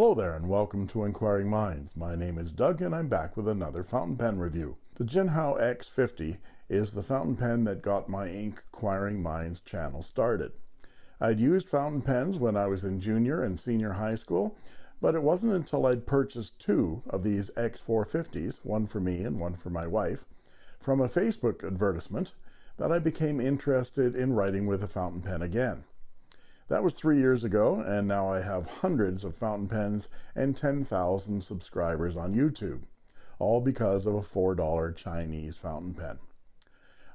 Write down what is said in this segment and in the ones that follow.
Hello there and welcome to Inquiring Minds. My name is Doug and I'm back with another fountain pen review. The Jinhao X50 is the fountain pen that got my Inquiring Minds channel started. I'd used fountain pens when I was in junior and senior high school, but it wasn't until I'd purchased two of these X450s, one for me and one for my wife, from a Facebook advertisement that I became interested in writing with a fountain pen again. That was three years ago, and now I have hundreds of fountain pens and 10,000 subscribers on YouTube, all because of a $4 Chinese fountain pen.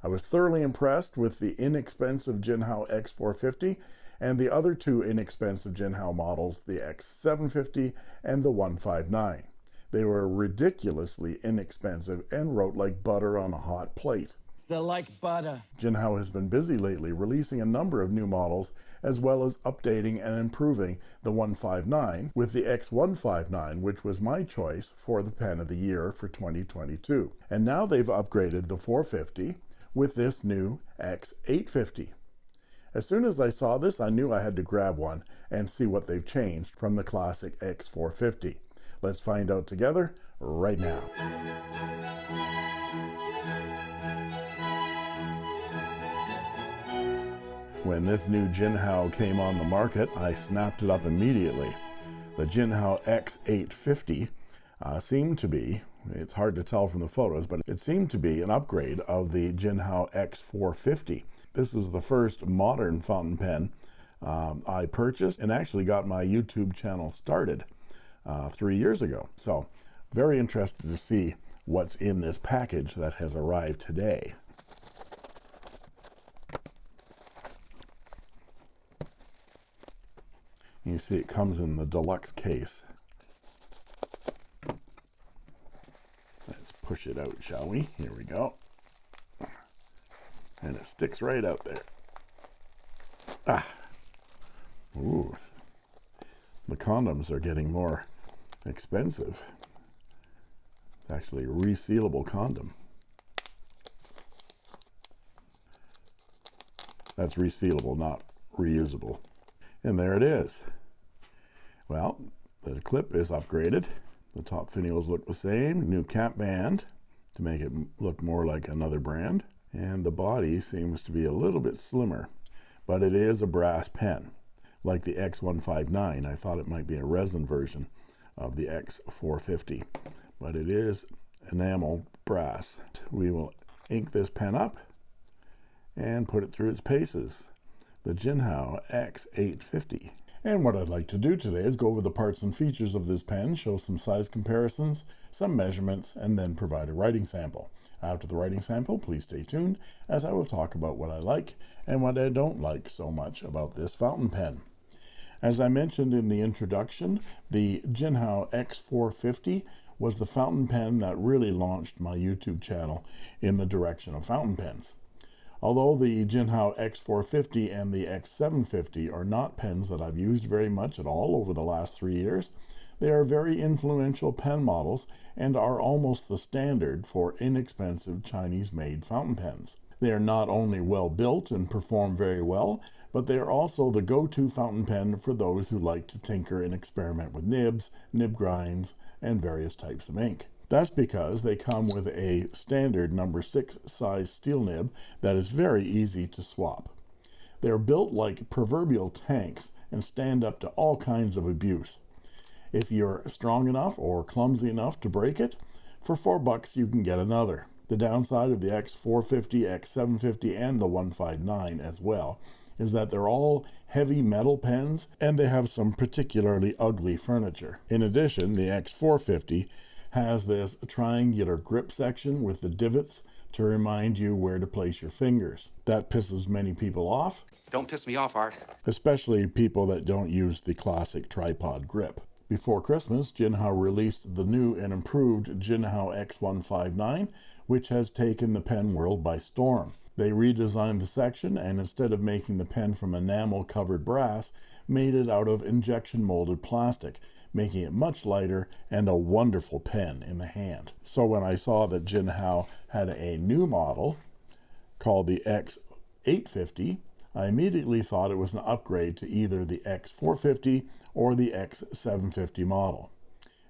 I was thoroughly impressed with the inexpensive Jinhao X450 and the other two inexpensive Jinhao models, the X750 and the 159. They were ridiculously inexpensive and wrote like butter on a hot plate. They're like butter. Jinhao has been busy lately releasing a number of new models as well as updating and improving the 159 with the X159 which was my choice for the pen of the year for 2022 and now they've upgraded the 450 with this new X850 as soon as I saw this I knew I had to grab one and see what they've changed from the classic X450 let's find out together right now When this new Jinhao came on the market, I snapped it up immediately. The Jinhao X850 uh, seemed to be, it's hard to tell from the photos, but it seemed to be an upgrade of the Jinhao X450. This is the first modern fountain pen um, I purchased and actually got my YouTube channel started uh, three years ago. So very interested to see what's in this package that has arrived today. You see it comes in the deluxe case. Let's push it out, shall we? Here we go. And it sticks right out there. Ah. Ooh. The condoms are getting more expensive. Actually resealable condom. That's resealable, not reusable. And there it is. Well, the clip is upgraded. The top finials look the same. New cap band to make it look more like another brand. And the body seems to be a little bit slimmer, but it is a brass pen. Like the X159, I thought it might be a resin version of the X450, but it is enamel brass. We will ink this pen up and put it through its paces the Jinhao X850. And what I'd like to do today is go over the parts and features of this pen, show some size comparisons, some measurements, and then provide a writing sample. After the writing sample, please stay tuned as I will talk about what I like and what I don't like so much about this fountain pen. As I mentioned in the introduction, the Jinhao X450 was the fountain pen that really launched my YouTube channel in the direction of fountain pens. Although the Jinhao X450 and the X750 are not pens that I've used very much at all over the last three years, they are very influential pen models and are almost the standard for inexpensive Chinese-made fountain pens. They are not only well built and perform very well, but they are also the go-to fountain pen for those who like to tinker and experiment with nibs, nib grinds, and various types of ink. That's because they come with a standard number six size steel nib that is very easy to swap. They're built like proverbial tanks and stand up to all kinds of abuse. If you're strong enough or clumsy enough to break it, for four bucks you can get another. The downside of the X450, X750, and the 159 as well is that they're all heavy metal pens and they have some particularly ugly furniture. In addition, the X450 has this triangular grip section with the divots to remind you where to place your fingers. That pisses many people off, Don't piss me off, Art. especially people that don't use the classic tripod grip. Before Christmas, Jinhao released the new and improved Jinhao X159, which has taken the pen world by storm. They redesigned the section and instead of making the pen from enamel covered brass, made it out of injection molded plastic, making it much lighter and a wonderful pen in the hand. So when I saw that Jinhao had a new model called the X850, I immediately thought it was an upgrade to either the X450 or the X750 model.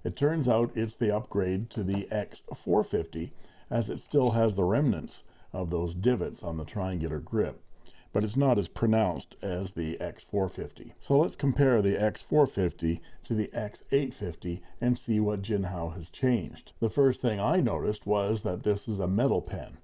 It turns out it's the upgrade to the X450 as it still has the remnants of those divots on the triangular grip, but it's not as pronounced as the X450. So let's compare the X450 to the X850 and see what Jinhao has changed. The first thing I noticed was that this is a metal pen.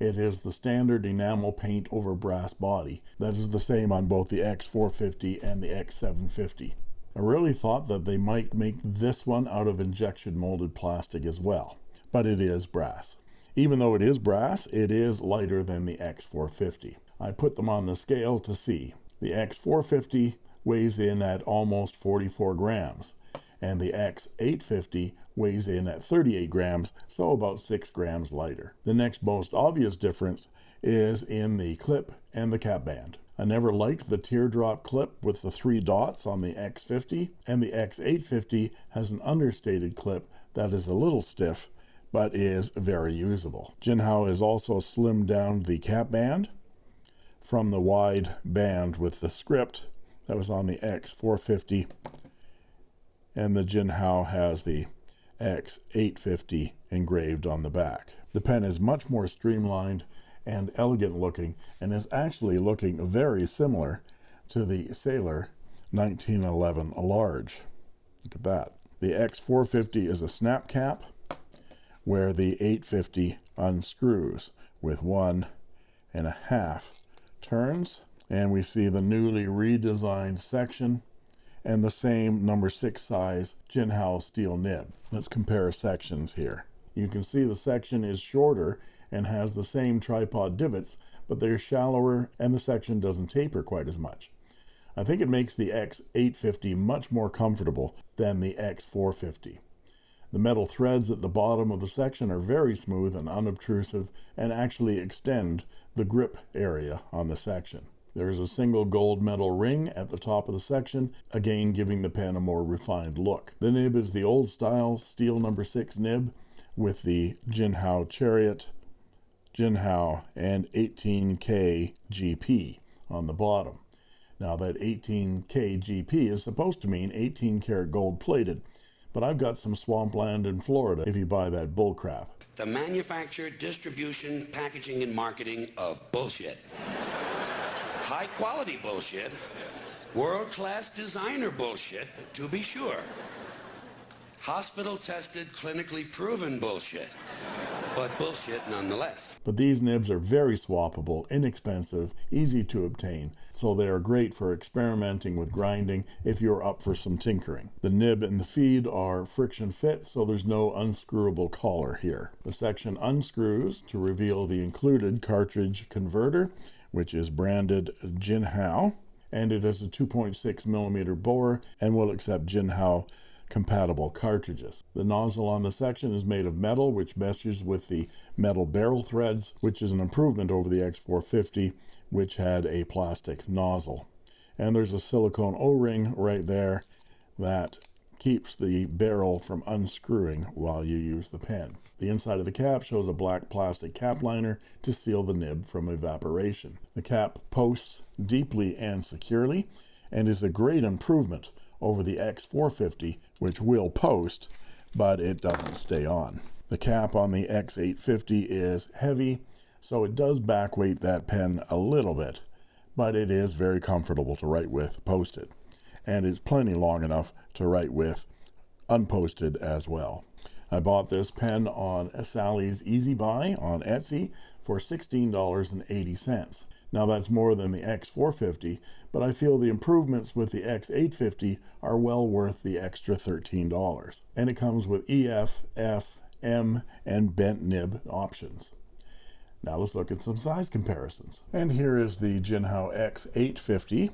It is the standard enamel paint over brass body. That is the same on both the X450 and the X750. I really thought that they might make this one out of injection molded plastic as well, but it is brass. Even though it is brass, it is lighter than the X450. I put them on the scale to see. The X450 weighs in at almost 44 grams, and the X850 weighs in at 38 grams, so about 6 grams lighter. The next most obvious difference is in the clip and the cap band. I never liked the teardrop clip with the three dots on the X50, and the X850 has an understated clip that is a little stiff but is very usable. Jinhao has also slimmed down the cap band from the wide band with the script that was on the X450 and the Jinhao has the X850 engraved on the back. The pen is much more streamlined and elegant looking and is actually looking very similar to the Sailor 1911 large. Look at that. The X450 is a snap cap where the 850 unscrews with one and a half turns and we see the newly redesigned section and the same number six size Jinhao steel nib. Let's compare sections here. You can see the section is shorter and has the same tripod divots, but they're shallower and the section doesn't taper quite as much. I think it makes the X850 much more comfortable than the X450. The metal threads at the bottom of the section are very smooth and unobtrusive and actually extend the grip area on the section. There is a single gold metal ring at the top of the section, again giving the pen a more refined look. The nib is the old style steel number 6 nib with the Jinhao Chariot, Jinhao, and 18K GP on the bottom. Now that 18K GP is supposed to mean 18 karat gold plated, but I've got some swampland in Florida if you buy that bullcrap. The manufacture, distribution, packaging, and marketing of bullshit. High quality bullshit. World class designer bullshit, to be sure. Hospital tested, clinically proven bullshit. But bullshit nonetheless. But these nibs are very swappable, inexpensive, easy to obtain, so they are great for experimenting with grinding if you're up for some tinkering. The nib and the feed are friction fit, so there's no unscrewable collar here. The section unscrews to reveal the included cartridge converter, which is branded Jinhao, and it has a 2.6 millimeter bore and will accept Jinhao compatible cartridges. The nozzle on the section is made of metal, which meshes with the metal barrel threads, which is an improvement over the X450, which had a plastic nozzle. And there's a silicone O-ring right there that keeps the barrel from unscrewing while you use the pen. The inside of the cap shows a black plastic cap liner to seal the nib from evaporation. The cap posts deeply and securely and is a great improvement over the X450, which will post, but it doesn't stay on. The cap on the X850 is heavy, so it does backweight that pen a little bit, but it is very comfortable to write with posted, and it's plenty long enough to write with unposted as well. I bought this pen on Sally's Easy Buy on Etsy for $16.80. Now that's more than the X450, but I feel the improvements with the X850 are well worth the extra $13. And it comes with EF, F, M, and bent nib options. Now let's look at some size comparisons. And here is the Jinhao X850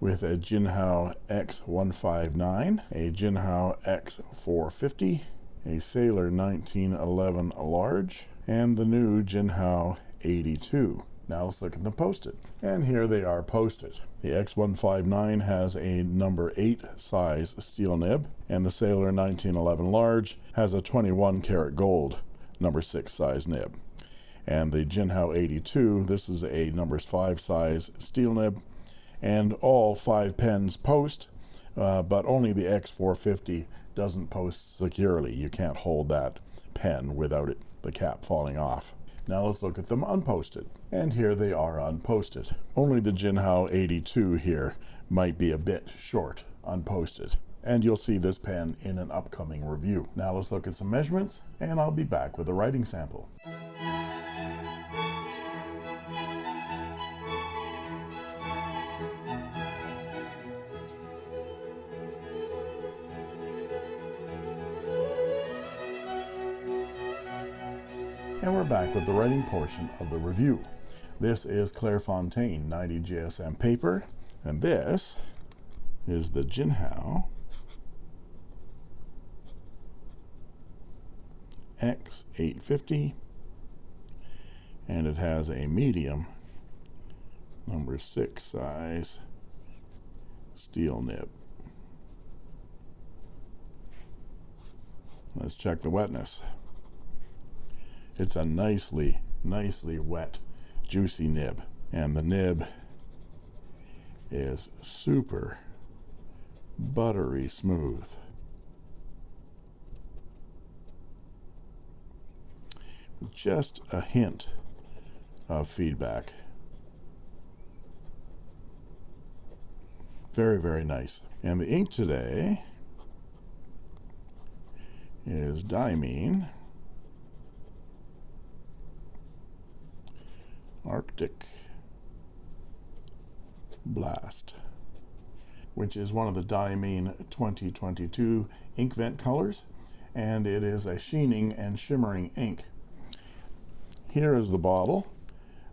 with a Jinhao X159, a Jinhao X450, a Sailor 1911 large, and the new Jinhao 82. Now let's look at them posted. And here they are posted. The X159 has a number 8 size steel nib, and the Sailor 1911 large has a 21 karat gold number 6 size nib. And the Jinhao 82, this is a number 5 size steel nib, and all five pens post, uh, but only the X450 doesn't post securely. You can't hold that pen without it, the cap falling off. Now let's look at them unposted. And here they are unposted. Only the Jinhao 82 here might be a bit short unposted. And you'll see this pen in an upcoming review. Now let's look at some measurements and I'll be back with a writing sample. Back with the writing portion of the review. This is Clairefontaine 90 GSM paper, and this is the Jinhao X850, and it has a medium number six size steel nib. Let's check the wetness. It's a nicely, nicely wet, juicy nib. And the nib is super buttery smooth. Just a hint of feedback. Very, very nice. And the ink today is Diamine Arctic Blast, which is one of the Diamine 2022 Inkvent colors, and it is a sheening and shimmering ink. Here is the bottle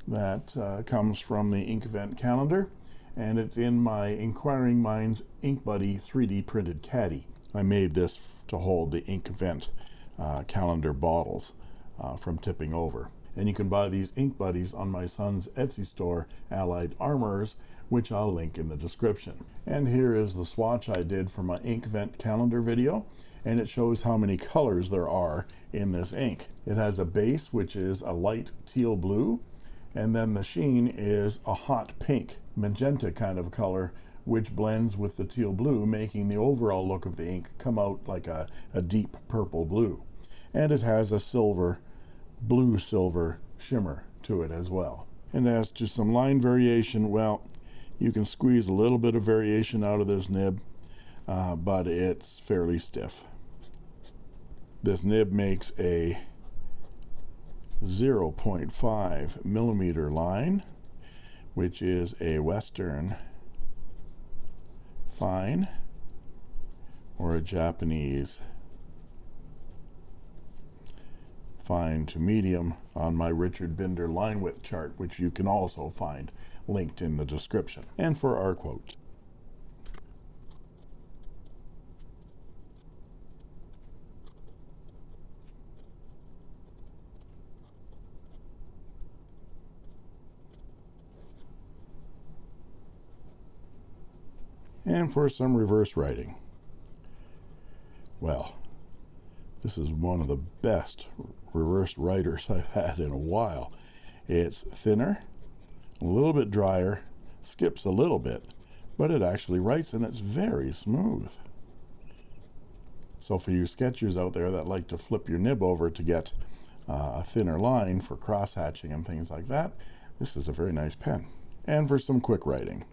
that uh, comes from the Inkvent calendar, and it's in my Inquiring Minds Ink Buddy 3D printed caddy. I made this to hold the Inkvent uh, calendar bottles uh, from tipping over and you can buy these ink buddies on my son's Etsy store Allied Armors, which I'll link in the description. And here is the swatch I did for my Inkvent calendar video and it shows how many colors there are in this ink. It has a base which is a light teal blue and then the sheen is a hot pink magenta kind of color which blends with the teal blue making the overall look of the ink come out like a, a deep purple blue. And it has a silver blue silver shimmer to it as well. And as to some line variation, well, you can squeeze a little bit of variation out of this nib, uh, but it's fairly stiff. This nib makes a 0.5 millimeter line, which is a Western fine or a Japanese fine to medium on my Richard Binder line width chart, which you can also find linked in the description. And for our quote. And for some reverse writing. Well, this is one of the best reversed writers I've had in a while. It's thinner, a little bit drier, skips a little bit, but it actually writes and it's very smooth. So for you sketchers out there that like to flip your nib over to get uh, a thinner line for cross hatching and things like that, this is a very nice pen. And for some quick writing.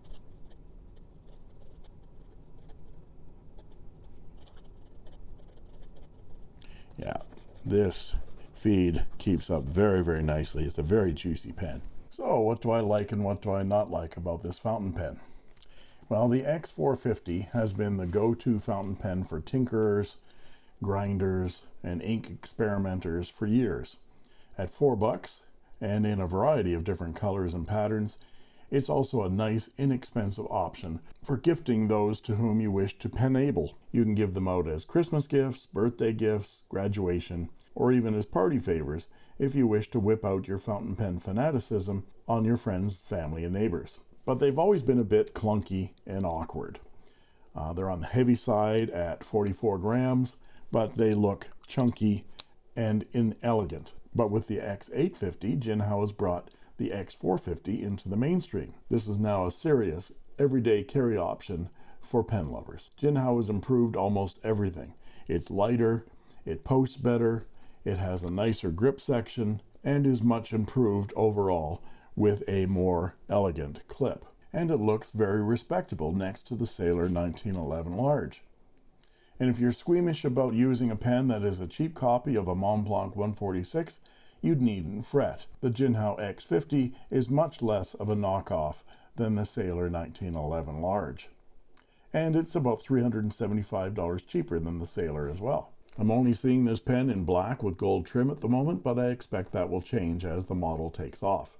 This feed keeps up very, very nicely. It's a very juicy pen. So what do I like and what do I not like about this fountain pen? Well, the X450 has been the go-to fountain pen for tinkerers, grinders, and ink experimenters for years. At four bucks, and in a variety of different colors and patterns. It's also a nice, inexpensive option for gifting those to whom you wish to penable. You can give them out as Christmas gifts, birthday gifts, graduation, or even as party favors if you wish to whip out your fountain pen fanaticism on your friends, family, and neighbors. But they've always been a bit clunky and awkward. Uh, they're on the heavy side at 44 grams, but they look chunky and inelegant. But with the X850, Jinhao has brought the X450 into the mainstream. This is now a serious, everyday carry option for pen lovers. Jinhao has improved almost everything. It's lighter, it posts better, it has a nicer grip section, and is much improved overall with a more elegant clip. And it looks very respectable next to the Sailor 1911 Large. And if you're squeamish about using a pen that is a cheap copy of a Montblanc 146, you needn't fret. The Jinhao X50 is much less of a knockoff than the Sailor 1911 Large. And it's about $375 cheaper than the Sailor as well. I'm only seeing this pen in black with gold trim at the moment, but I expect that will change as the model takes off.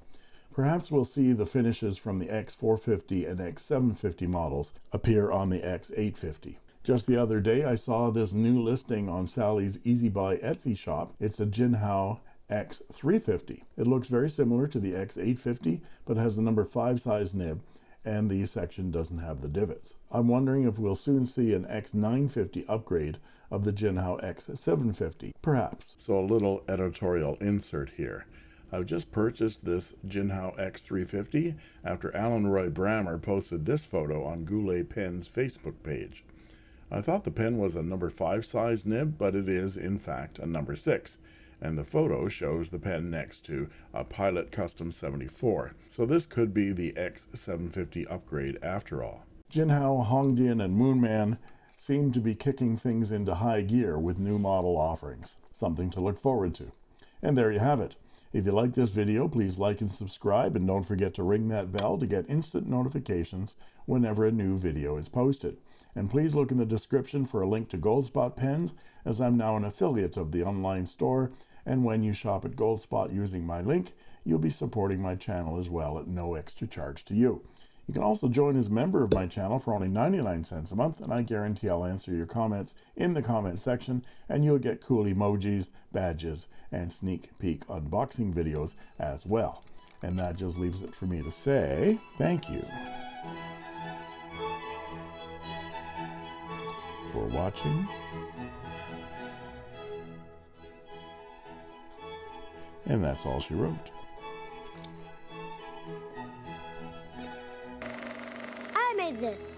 Perhaps we'll see the finishes from the X450 and X750 models appear on the X850. Just the other day, I saw this new listing on Sally's Easy Buy Etsy shop. It's a Jinhao X350. It looks very similar to the X850, but has the number 5 size nib and the section doesn't have the divots. I'm wondering if we'll soon see an X950 upgrade of the Jinhao X750, perhaps. So a little editorial insert here. I've just purchased this Jinhao X350 after Alan Roy Brammer posted this photo on Goulet Pen's Facebook page. I thought the pen was a number 5 size nib, but it is in fact a number 6 and the photo shows the pen next to a Pilot Custom 74. So this could be the X750 upgrade after all. Jinhao, Hongdian, and Moonman seem to be kicking things into high gear with new model offerings. Something to look forward to. And there you have it. If you like this video, please like and subscribe, and don't forget to ring that bell to get instant notifications whenever a new video is posted. And please look in the description for a link to Goldspot pens, as I'm now an affiliate of the online store and when you shop at Goldspot using my link, you'll be supporting my channel as well at no extra charge to you. You can also join as a member of my channel for only 99 cents a month, and I guarantee I'll answer your comments in the comment section, and you'll get cool emojis, badges, and sneak peek unboxing videos as well. And that just leaves it for me to say thank you for watching And that's all she wrote. I made this.